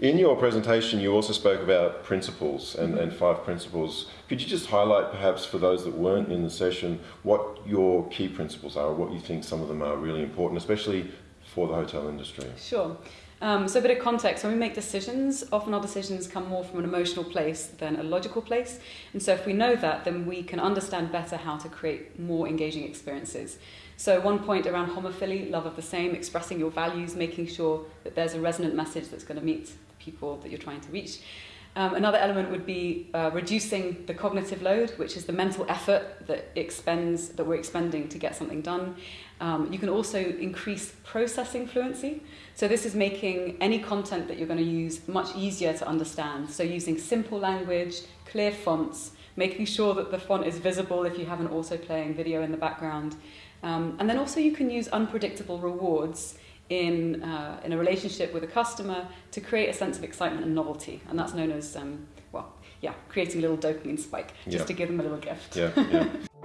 In your presentation, you also spoke about principles and, and five principles. Could you just highlight, perhaps, for those that weren't in the session, what your key principles are, or what you think some of them are really important, especially for the hotel industry? Sure. Um, so a bit of context, when we make decisions, often our decisions come more from an emotional place than a logical place. And so if we know that, then we can understand better how to create more engaging experiences. So one point around homophily, love of the same, expressing your values, making sure that there's a resonant message that's going to meet the people that you're trying to reach. Um, another element would be uh, reducing the cognitive load, which is the mental effort that expends that we're expending to get something done. Um, you can also increase processing fluency. So this is making any content that you're going to use much easier to understand. So using simple language, clear fonts, making sure that the font is visible if you have an auto playing video in the background. Um, and then also you can use unpredictable rewards in, uh, in a relationship with a customer to create a sense of excitement and novelty. And that's known as, um, well, yeah, creating a little dopamine spike, just Yeah. to give them a little gift. Yeah, yeah.